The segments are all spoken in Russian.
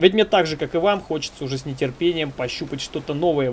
Ведь мне так же, как и вам, хочется уже с нетерпением пощупать что-то новое.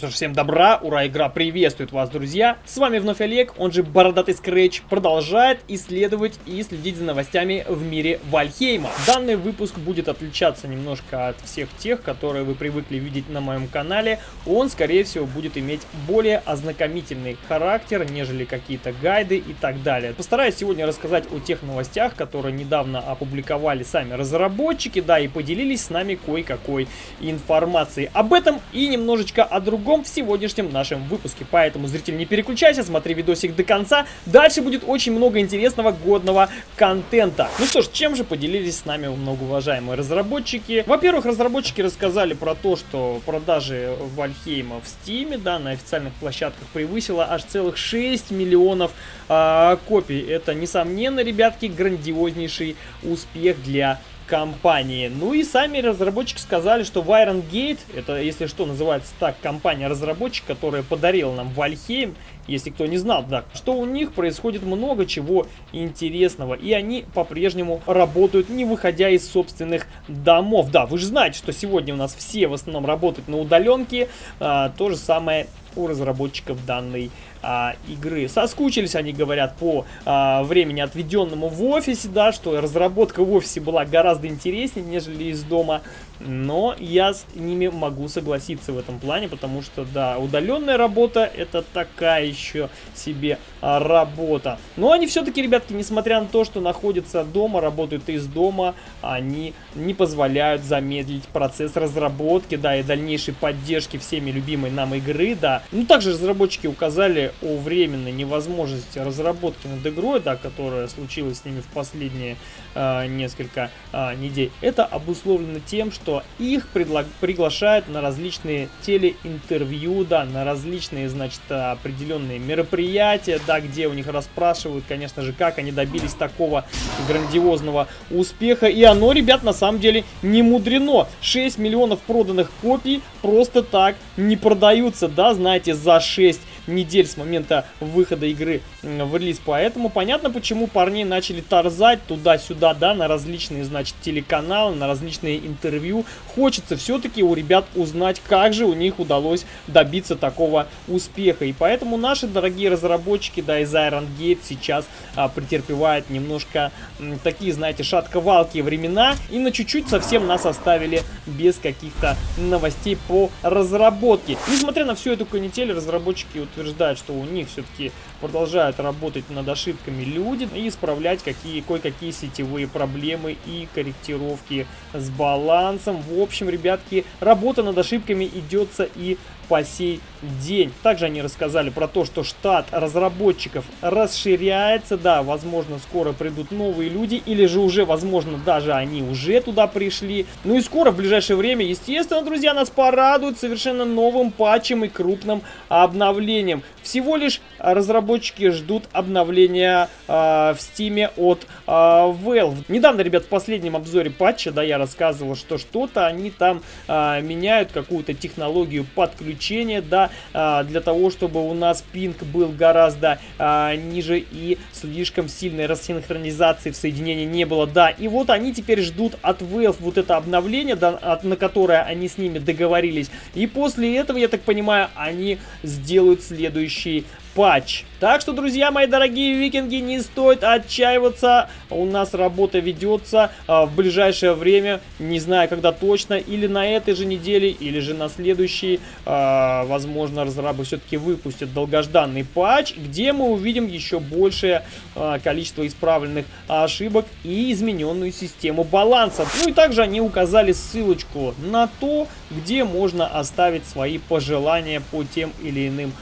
Что ж, всем добра, ура, игра приветствует вас, друзья. С вами вновь Олег, он же Бородатый Скретч, продолжает исследовать и следить за новостями в мире Вальхейма. Данный выпуск будет отличаться немножко от всех тех, которые вы привыкли видеть на моем канале. Он, скорее всего, будет иметь более ознакомительный характер, нежели какие-то гайды и так далее. Постараюсь сегодня рассказать о тех новостях, которые недавно опубликовали сами разработчики, да, и поделились с нами кое-какой информацией. Об этом и немножечко о другом другом в сегодняшнем нашем выпуске. Поэтому, зритель, не переключайся, смотри видосик до конца. Дальше будет очень много интересного, годного контента. Ну что ж, чем же поделились с нами многоуважаемые разработчики? Во-первых, разработчики рассказали про то, что продажи Вальхейма в Стиме, да, на официальных площадках превысило аж целых 6 миллионов э, копий. Это, несомненно, ребятки, грандиознейший успех для компании. Ну и сами разработчики сказали, что Iron Gate, это, если что, называется так, компания-разработчик, которая подарила нам Вальхейм, если кто не знал, да, что у них происходит много чего интересного, и они по-прежнему работают, не выходя из собственных домов. Да, вы же знаете, что сегодня у нас все в основном работают на удаленке, а, то же самое у разработчиков данной а, игры. Соскучились они, говорят, по а, времени, отведенному в офисе, да, что разработка в офисе была гораздо интереснее, нежели из дома. Но я с ними могу согласиться в этом плане, потому что, да, удаленная работа это такая еще себе а, работа. Но они все-таки, ребятки, несмотря на то, что находятся дома, работают из дома, они не позволяют замедлить процесс разработки, да, и дальнейшей поддержки всеми любимой нам игры, да. Ну, также разработчики указали о временной невозможности разработки над игрой, да, которая случилась с ними в последние э, несколько э, недель. Это обусловлено тем, что что их приглашают на различные телеинтервью, да, на различные, значит, определенные мероприятия, да, где у них расспрашивают, конечно же, как они добились такого грандиозного успеха. И оно, ребят, на самом деле не мудрено. 6 миллионов проданных копий просто так не продаются, да, знаете, за 6 недель с момента выхода игры в релиз. Поэтому понятно, почему парни начали торзать туда-сюда, да, на различные, значит, телеканалы, на различные интервью. Хочется все-таки у ребят узнать, как же у них удалось добиться такого успеха. И поэтому наши дорогие разработчики, да, из Iron Gate сейчас а, претерпевают немножко м, такие, знаете, шатковалкие времена. И на чуть-чуть совсем нас оставили без каких-то новостей по разработке. Несмотря на всю эту канитель, разработчики утверждают, утверждают, что у них все-таки продолжают работать над ошибками люди и исправлять какие кое-какие сетевые проблемы и корректировки с балансом. В общем, ребятки, работа над ошибками идется и по сей день. Также они рассказали про то, что штат разработчиков расширяется. Да, возможно, скоро придут новые люди, или же уже, возможно, даже они уже туда пришли. Ну и скоро, в ближайшее время, естественно, друзья, нас порадуют совершенно новым патчем и крупным обновлением. Всего лишь разработчики ждут обновления э, в стиме от э, Valve. Недавно, ребят, в последнем обзоре патча, да, я рассказывал, что что-то они там э, меняют, какую-то технологию подключения да, а, для того, чтобы у нас пинг был гораздо а, ниже и слишком сильной рассинхронизации в соединении не было, да. И вот они теперь ждут от Valve вот это обновление, да, от, на которое они с ними договорились. И после этого, я так понимаю, они сделают следующий патч. Так что, друзья мои дорогие викинги, не стоит отчаиваться. У нас работа ведется а, в ближайшее время, не знаю когда точно, или на этой же неделе, или же на следующей. А, возможно, разрабы все-таки выпустят долгожданный патч, где мы увидим еще большее а, количество исправленных ошибок и измененную систему баланса. Ну и также они указали ссылочку на то, где можно оставить свои пожелания по тем или иным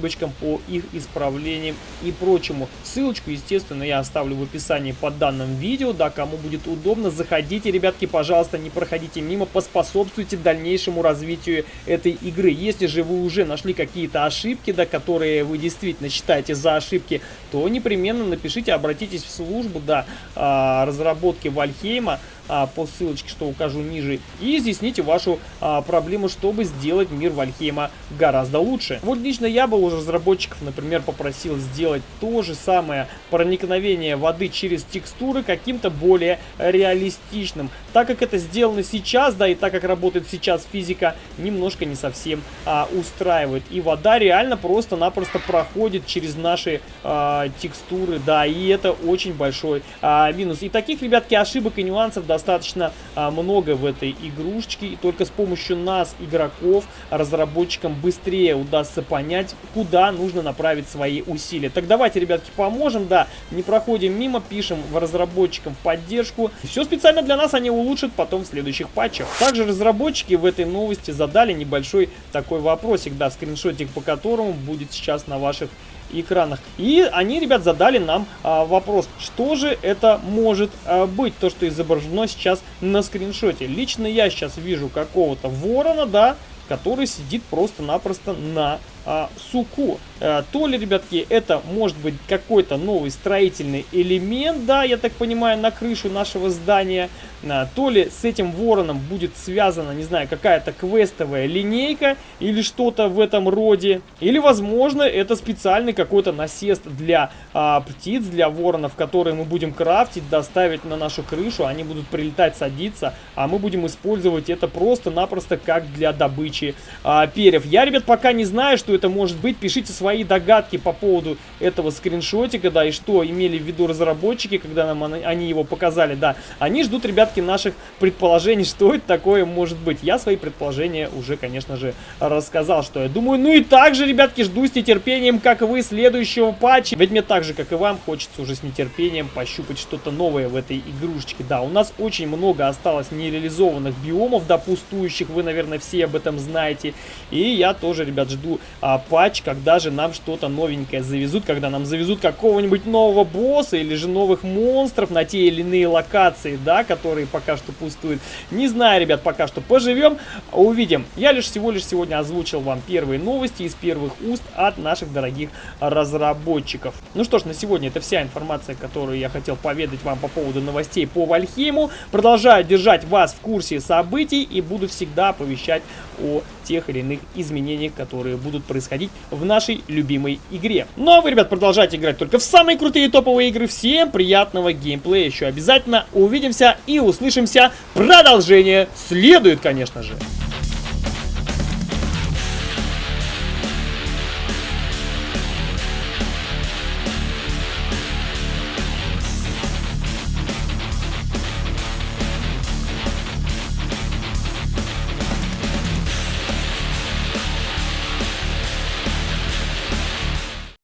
ошибочкам, по их исправлениям и прочему. Ссылочку, естественно, я оставлю в описании под данным видео, да, кому будет удобно, заходите, ребятки, пожалуйста, не проходите мимо, поспособствуйте дальнейшему развитию этой игры. Если же вы уже нашли какие-то ошибки, да, которые вы действительно считаете за ошибки, то непременно напишите, обратитесь в службу, да, а, разработки Вальхейма, а, по ссылочке, что укажу ниже, и изъясните вашу а, проблему, чтобы сделать мир Вальхейма гораздо лучше. Вот лично я был уже разработчиков, например, попросил сделать то же самое проникновение воды через текстуры каким-то более реалистичным. Так как это сделано сейчас, да, и так как работает сейчас физика, немножко не совсем а, устраивает. И вода реально просто-напросто проходит через наши а, текстуры, да, и это очень большой а, минус. И таких, ребятки, ошибок и нюансов достаточно а, много в этой игрушечке, и только с помощью нас, игроков, разработчикам быстрее удастся понять, куда нужно направить свои усилия. Так давайте, ребятки, поможем, да, не проходим мимо, пишем в разработчикам поддержку. Все специально для нас они улучшат потом в следующих патчах. Также разработчики в этой новости задали небольшой такой вопросик, да, скриншотик по которому будет сейчас на ваших экранах. И они, ребят, задали нам а, вопрос, что же это может а, быть, то, что изображено сейчас на скриншоте. Лично я сейчас вижу какого-то ворона, да, который сидит просто-напросто на а, суку. А, то ли, ребятки, это может быть какой-то новый строительный элемент, да, я так понимаю, на крышу нашего здания. А, то ли с этим вороном будет связана, не знаю, какая-то квестовая линейка или что-то в этом роде. Или, возможно, это специальный какой-то насест для а, птиц, для воронов, которые мы будем крафтить, доставить на нашу крышу. Они будут прилетать, садиться, а мы будем использовать это просто-напросто как для добычи а, перьев. Я, ребят, пока не знаю, что это может быть. Пишите свои догадки по поводу этого скриншотика, да, и что имели в виду разработчики, когда нам они его показали, да. Они ждут, ребятки, наших предположений, что это такое может быть. Я свои предположения уже, конечно же, рассказал, что я думаю. Ну и также, ребятки, жду с нетерпением, как вы, следующего патча. Ведь мне так же, как и вам, хочется уже с нетерпением пощупать что-то новое в этой игрушечке. Да, у нас очень много осталось нереализованных биомов, да, пустующих, вы, наверное, все об этом знаете. И я тоже, ребят, жду а, патч, когда же нам что-то новенькое завезут, когда нам завезут какого-нибудь нового босса или же новых монстров на те или иные локации, да, которые пока что пустуют. Не знаю, ребят, пока что поживем, увидим. Я лишь всего лишь сегодня озвучил вам первые новости из первых уст от наших дорогих разработчиков. Ну что ж, на сегодня это вся информация, которую я хотел поведать вам по поводу новостей по Вальхейму. Продолжаю держать вас в курсе событий и буду всегда оповещать о тех или иных изменениях, которые будут происходить в нашей любимой игре. Ну а вы, ребят, продолжайте играть только в самые крутые топовые игры. Всем приятного геймплея. Еще обязательно увидимся и услышимся. Продолжение следует, конечно же.